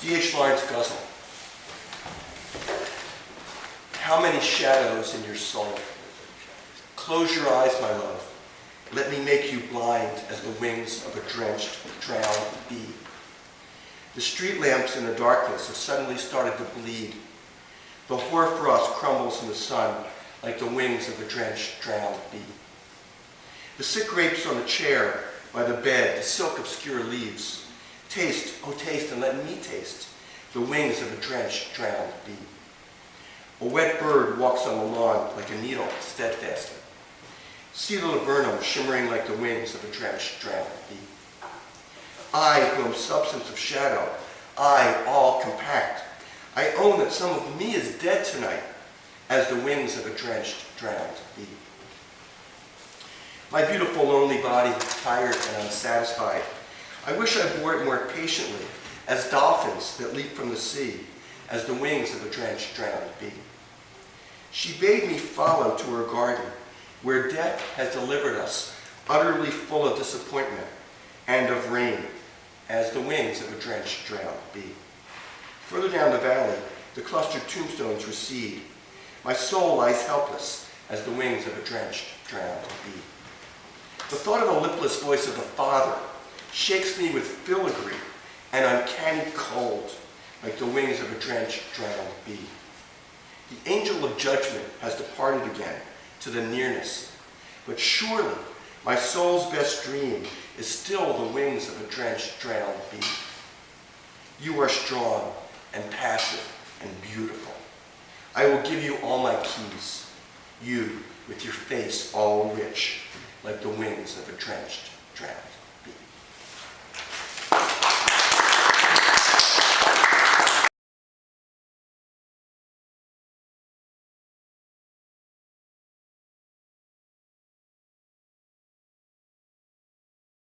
D.H. Lawrence Ghazal. How many shadows in your soul? Close your eyes, my love. Let me make you blind as the wings of a drenched, drowned bee. The street lamps in the darkness have suddenly started to bleed. The hoarfrost crumbles in the sun like the wings of a drenched, drowned bee. The sick grapes on the chair by the bed, the silk obscure leaves. Taste, oh taste, and let me taste the wings of a drenched, drowned bee. A wet bird walks on the lawn like a needle, steadfastly. See the laburnum shimmering like the wings of a drenched, drowned bee. I, who am substance of shadow, I, all compact, I own that some of me is dead tonight, as the wings of a drenched, drowned bee. My beautiful, lonely body, tired and unsatisfied, I wish I bore it more patiently, as dolphins that leap from the sea, as the wings of a drenched, drowned bee. She bade me follow to her garden, where death has delivered us, utterly full of disappointment and of rain, as the wings of a drenched, drowned bee. Further down the valley, the clustered tombstones recede. My soul lies helpless as the wings of a drenched, drowned bee. The thought of a lipless voice of the Father shakes me with filigree and uncanny cold, like the wings of a drenched, drowned bee. The angel of judgment has departed again to the nearness, but surely my soul's best dream is still the wings of a drenched, drowned bee. You are strong and passive and beautiful. I will give you all my keys, you with your face all rich, like the wings of a drenched, drowned